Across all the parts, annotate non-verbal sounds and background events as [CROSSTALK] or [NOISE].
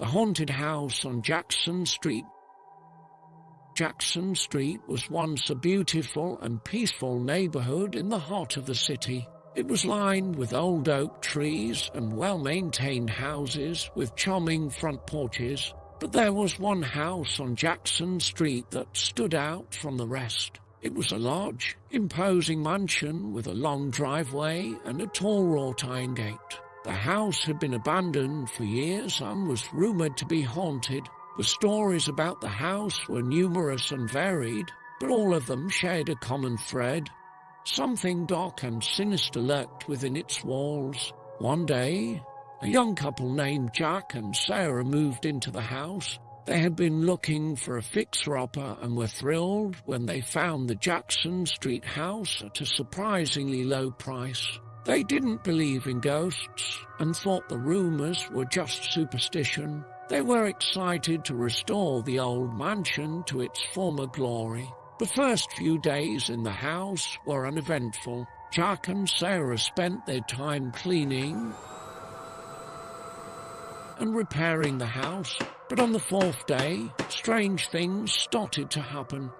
The haunted house on Jackson Street. Jackson Street was once a beautiful and peaceful neighborhood in the heart of the city. It was lined with old oak trees and well-maintained houses with charming front porches, but there was one house on Jackson Street that stood out from the rest. It was a large, imposing mansion with a long driveway and a tall wrought iron gate. The house had been abandoned for years and was rumored to be haunted. The stories about the house were numerous and varied, but all of them shared a common thread. Something dark and sinister lurked within its walls. One day, a young couple named Jack and Sarah moved into the house. They had been looking for a fixer-upper and were thrilled when they found the Jackson Street house at a surprisingly low price. They didn't believe in ghosts and thought the rumors were just superstition. They were excited to restore the old mansion to its former glory. The first few days in the house were uneventful. Jack and Sarah spent their time cleaning and repairing the house, but on the fourth day, strange things started to happen.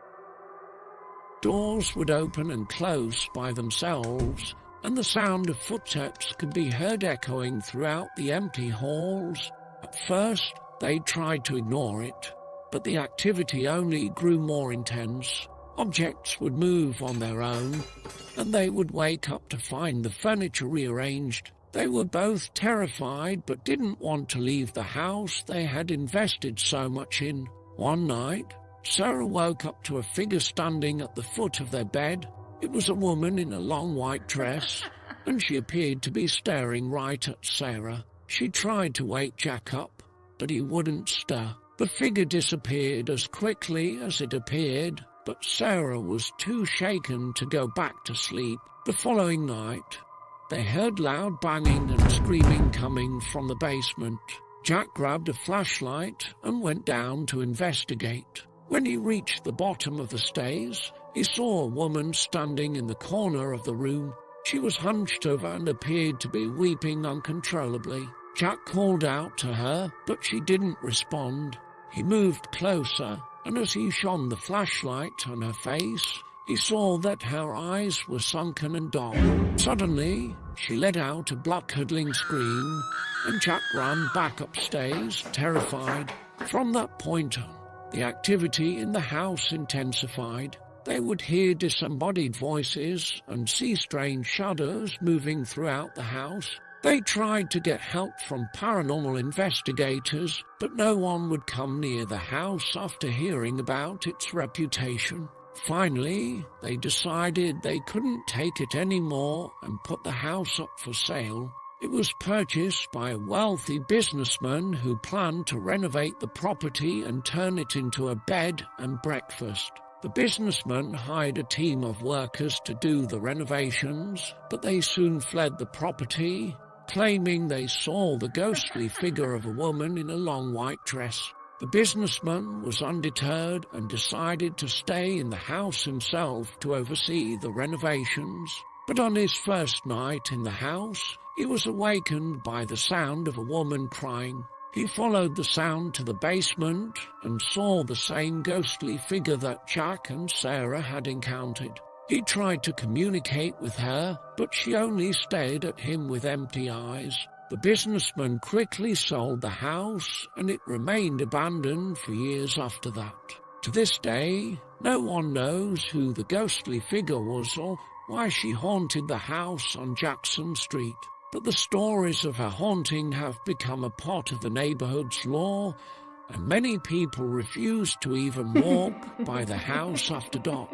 Doors would open and close by themselves, and the sound of footsteps could be heard echoing throughout the empty halls. At first, they tried to ignore it, but the activity only grew more intense. Objects would move on their own, and they would wake up to find the furniture rearranged they were both terrified but didn't want to leave the house they had invested so much in. One night, Sarah woke up to a figure standing at the foot of their bed. It was a woman in a long white dress, [LAUGHS] and she appeared to be staring right at Sarah. She tried to wake Jack up, but he wouldn't stir. The figure disappeared as quickly as it appeared, but Sarah was too shaken to go back to sleep. The following night, they heard loud banging and screaming coming from the basement. Jack grabbed a flashlight and went down to investigate. When he reached the bottom of the stairs, he saw a woman standing in the corner of the room. She was hunched over and appeared to be weeping uncontrollably. Jack called out to her, but she didn't respond. He moved closer, and as he shone the flashlight on her face, he saw that her eyes were sunken and dark. Suddenly, she let out a blood-curdling scream, and Jack ran back upstairs, terrified. From that point on, the activity in the house intensified. They would hear disembodied voices and see strange shadows moving throughout the house. They tried to get help from paranormal investigators, but no one would come near the house after hearing about its reputation. Finally, they decided they couldn't take it anymore and put the house up for sale. It was purchased by a wealthy businessman who planned to renovate the property and turn it into a bed and breakfast. The businessman hired a team of workers to do the renovations, but they soon fled the property, claiming they saw the ghostly figure of a woman in a long white dress. The businessman was undeterred and decided to stay in the house himself to oversee the renovations. But on his first night in the house, he was awakened by the sound of a woman crying. He followed the sound to the basement and saw the same ghostly figure that Jack and Sarah had encountered. He tried to communicate with her, but she only stared at him with empty eyes. The businessman quickly sold the house and it remained abandoned for years after that. To this day, no one knows who the ghostly figure was or why she haunted the house on Jackson Street. But the stories of her haunting have become a part of the neighborhood's lore, and many people refuse to even walk by the house after dark.